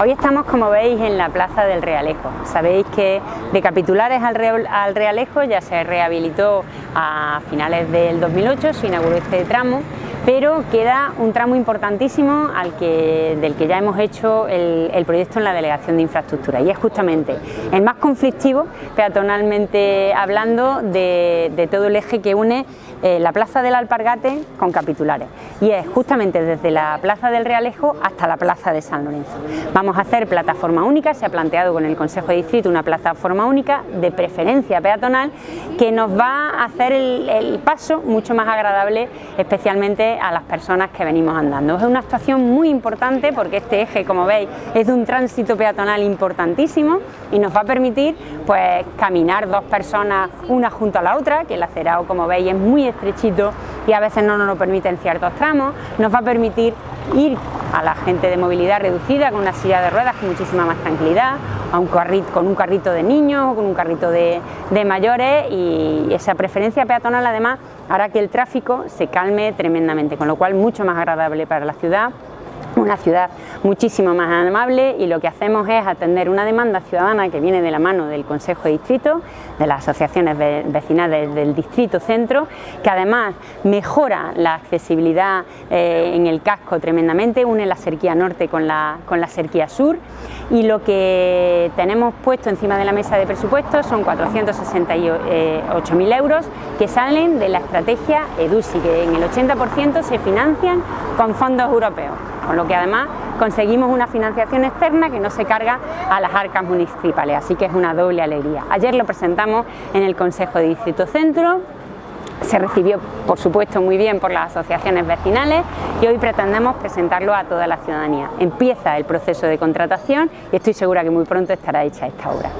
Hoy estamos, como veis, en la Plaza del Realejo. Sabéis que de Capitulares al Realejo ya se rehabilitó a finales del 2008, se inauguró este tramo pero queda un tramo importantísimo al que, del que ya hemos hecho el, proyecto en la Delegación de Infraestructura y es justamente el más conflictivo, peatonalmente hablando, de, todo el eje que une eh, la Plaza del Alpargate con Capitulares y es justamente desde la Plaza del Realejo hasta la Plaza de San Lorenzo. Vamos a hacer plataforma única, se ha planteado con el Consejo de Distrito una plataforma única de preferencia peatonal que nos va a hacer el paso mucho más agradable, especialmente a las personas que venimos andando. Es una actuación muy importante porque este eje, como veis, es de un tránsito peatonal importantísimo y nos va a permitir pues caminar dos personas una junto a la otra, que el acerado, como veis, es muy estrechito y a veces no nos lo permite en ciertos tramos, nos va a permitir ir a la gente de movilidad reducida con una silla de ruedas con muchísima más tranquilidad, a un carrito, con un carrito de niños o con un carrito de, de mayores y esa preferencia peatonal además hará que el tráfico se calme tremendamente, con lo cual mucho más agradable para la ciudad una ciudad muchísimo más amable y lo que hacemos es atender una demanda ciudadana que viene de la mano del Consejo de Distrito, de las asociaciones vecinales del Distrito Centro, que además mejora la accesibilidad eh, en el casco tremendamente, une la cerquía norte con la, con la cerquía sur y lo que tenemos puesto encima de la mesa de presupuestos son 468.000 euros que salen de la estrategia EDUSI, que en el 80% se financian con fondos europeos con lo que además conseguimos una financiación externa que no se carga a las arcas municipales, así que es una doble alegría. Ayer lo presentamos en el Consejo de Distrito Centro, se recibió por supuesto muy bien por las asociaciones vecinales y hoy pretendemos presentarlo a toda la ciudadanía. Empieza el proceso de contratación y estoy segura que muy pronto estará hecha esta obra.